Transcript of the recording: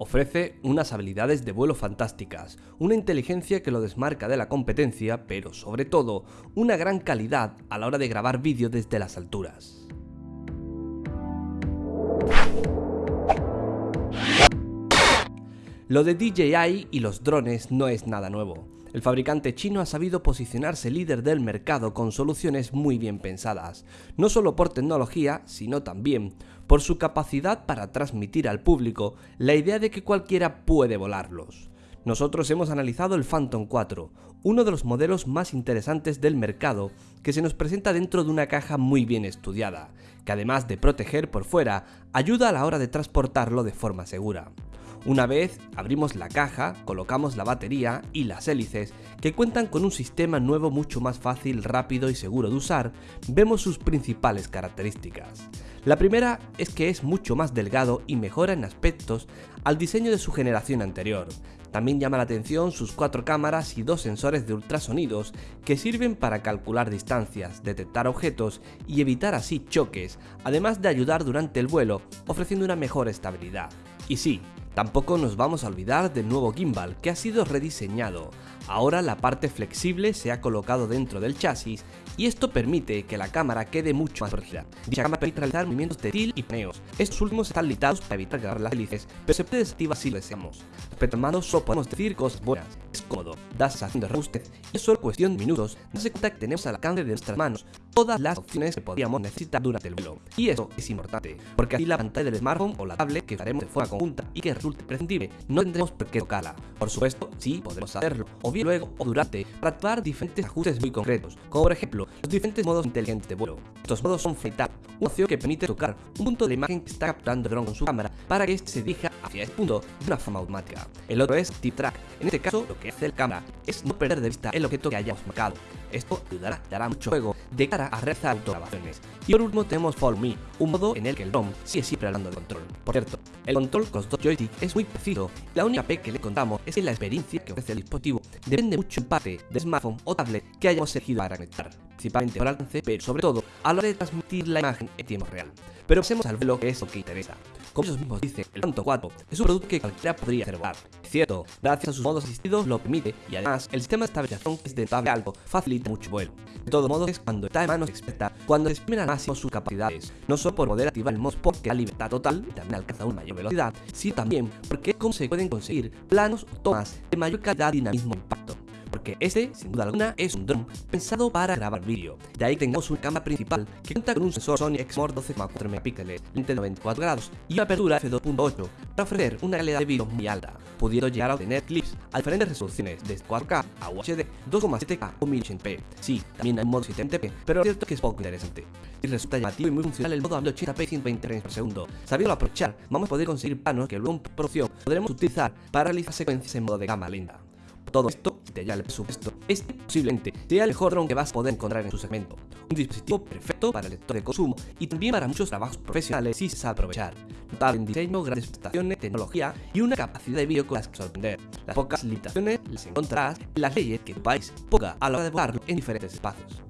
Ofrece unas habilidades de vuelo fantásticas, una inteligencia que lo desmarca de la competencia, pero sobre todo, una gran calidad a la hora de grabar vídeo desde las alturas. Lo de DJI y los drones no es nada nuevo. El fabricante chino ha sabido posicionarse líder del mercado con soluciones muy bien pensadas, no solo por tecnología, sino también por su capacidad para transmitir al público la idea de que cualquiera puede volarlos. Nosotros hemos analizado el Phantom 4, uno de los modelos más interesantes del mercado que se nos presenta dentro de una caja muy bien estudiada, que además de proteger por fuera, ayuda a la hora de transportarlo de forma segura. Una vez abrimos la caja, colocamos la batería y las hélices, que cuentan con un sistema nuevo mucho más fácil, rápido y seguro de usar, vemos sus principales características. La primera es que es mucho más delgado y mejora en aspectos al diseño de su generación anterior. También llama la atención sus cuatro cámaras y dos sensores de ultrasonidos que sirven para calcular distancias, detectar objetos y evitar así choques, además de ayudar durante el vuelo, ofreciendo una mejor estabilidad. Y sí, Tampoco nos vamos a olvidar del nuevo gimbal que ha sido rediseñado. Ahora la parte flexible se ha colocado dentro del chasis y esto permite que la cámara quede mucho más protegida. Dicha cámara permite realizar movimientos de til y paneos. Estos últimos están limitados para evitar grabar las hélices, pero se puede desactivar si lo deseamos. Respecto al mando solo podemos decir cosas buenas. Es cómodo, da sensación de robustez es solo cuestión de minutos darse cuenta que tenemos al alcance de nuestras manos todas las opciones que podríamos necesitar durante el vuelo. Y eso es importante, porque así la pantalla del smartphone o la tablet que haremos de forma conjunta y que resulte prescindible, no tendremos por qué tocarla. Por supuesto, sí podemos hacerlo, luego o durante, para actuar diferentes ajustes muy concretos, como por ejemplo, los diferentes modos inteligentes de vuelo. Estos modos son Flight una opción que permite tocar un punto de la imagen que está capturando el dron con su cámara para que este se dirija hacia ese punto de una forma automática. El otro es Tip Track. En este caso, lo que hace la cámara es no perder de vista el objeto que hayamos marcado. Esto ayudará, dará mucho juego de cara a realizar autograbaciones. Y por último tenemos Follow Me, un modo en el que el dron sigue siempre hablando de control. Por cierto, el control con dos joysticks es muy preciso, la única P que le contamos es que la experiencia que ofrece el dispositivo. Depende mucho en parte del smartphone o tablet que hayamos elegido para conectar, principalmente por alcance, pero sobre todo a la hora de transmitir la imagen en tiempo real. Pero pasemos al vuelo que es lo que interesa. Como ellos mismos dicen, el Phantom 4 es un producto que cualquiera podría hacer volar. Es cierto, gracias a sus modos asistidos lo permite y además el sistema de estabilización que es de notable alto facilita mucho vuelo. De todo modo es cuando está en manos experta, cuando exprimen al máximo sus capacidades, no solo por poder activar el modo Sport que da libertad total y también alcanza una mayor velocidad, sino también porque es como se pueden conseguir planos o tomas de mayor calidad, dinamismo e impacto este, sin duda alguna, es un dron pensado para grabar vídeo. De ahí tengamos una cámara principal que cuenta con un sensor Sony Exmor 12,4 megapíxeles, lente de 94 grados y una apertura f2.8 para ofrecer una calidad de vídeo muy alta, pudiendo llegar a obtener clips a diferentes resoluciones, desde 4K a UHD, 2,7K o 1080p. Sí, también hay un modo 720p, pero es cierto que es poco interesante. Y resulta llamativo y muy funcional el modo a 1080p 120 frames por segundo. Sabiendo aprovechar, vamos a poder conseguir planos que luego en producción podremos utilizar para realizar secuencias en modo de cámara lenta. Todo esto, te ya el presupuesto, este posiblemente sea el mejor drone que vas a poder encontrar en su segmento. Un dispositivo perfecto para el lector de consumo y también para muchos trabajos profesionales si se sabe aprovechar. Notable en diseño, grandes prestaciones, tecnología y una capacidad de vídeo con las que sorprender. Las pocas limitaciones las encontrarás en las leyes que tu país a la hora de volarlo en diferentes espacios.